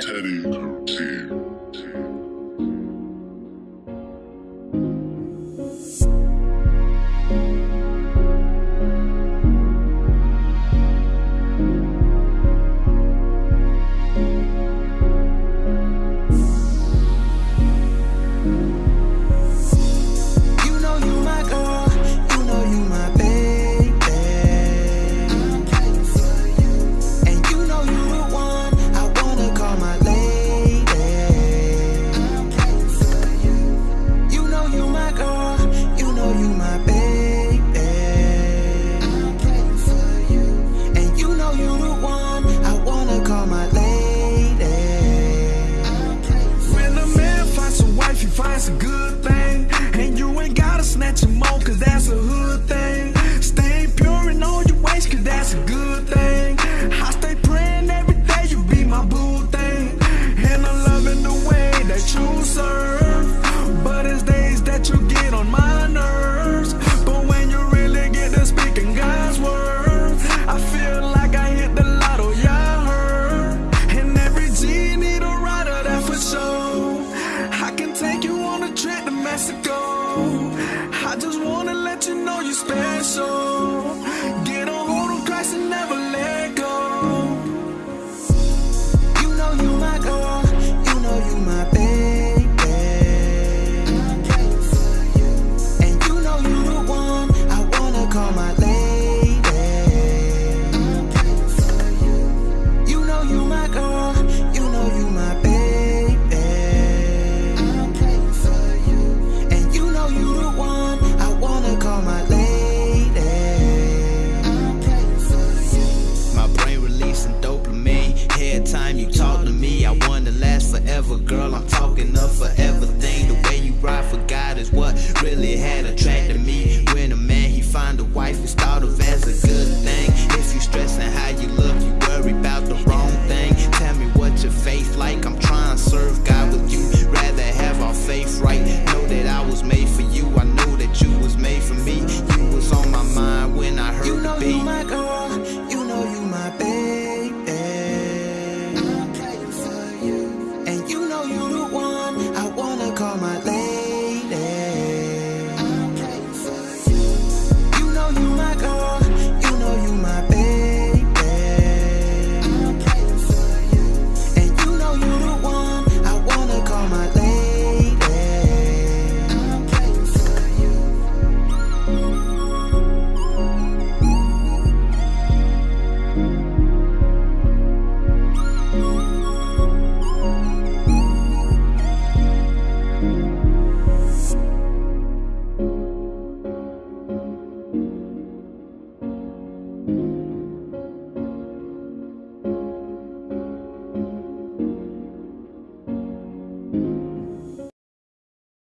Teddy I just wanna let you know you're special. Get a hold of Christ and never let go. forever, girl. I'm talking of forever.